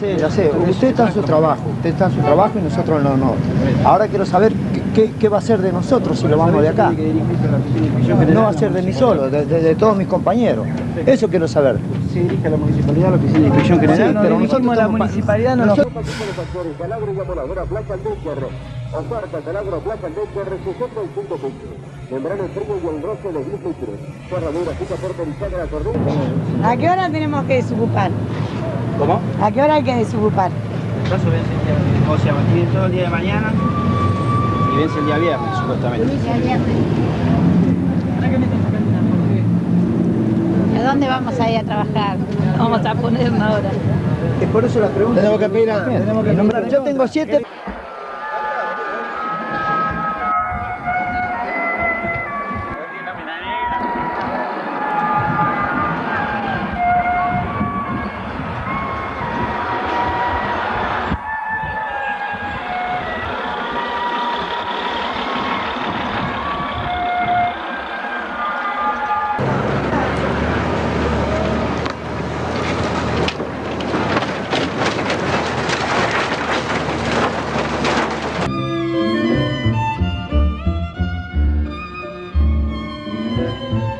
Sí, ya sé, usted está en su trabajo, usted está en su trabajo y nosotros no, no. Ahora quiero saber qué, qué- qué va a ser de nosotros si lo vamos de acá. No va a ser de mí solo, de, de- de todos mis compañeros. Eso quiero saber. Se dirige a la municipalidad, la oficina de inspección Sí, general. pero nosotros la estamos pa- municipalidad no nos... Oferta Calabro Plaza Aldecher 65 pesos. Membrana frío y el roce de 10 litros. Cerradura, cita porterizada la corriente. ¿A qué hora tenemos que desocupar? ¿Cómo? ¿A qué hora hay que desocupar? El plazo vence el día, o sea, tiene todo el día de mañana y vence el día viernes, supuestamente. ¿A dónde vamos a ir a trabajar? Vamos a ponernos ahora. Es por eso la pregunta. Tenemos que pedir a- tenemos que Yo tengo siete... 嗯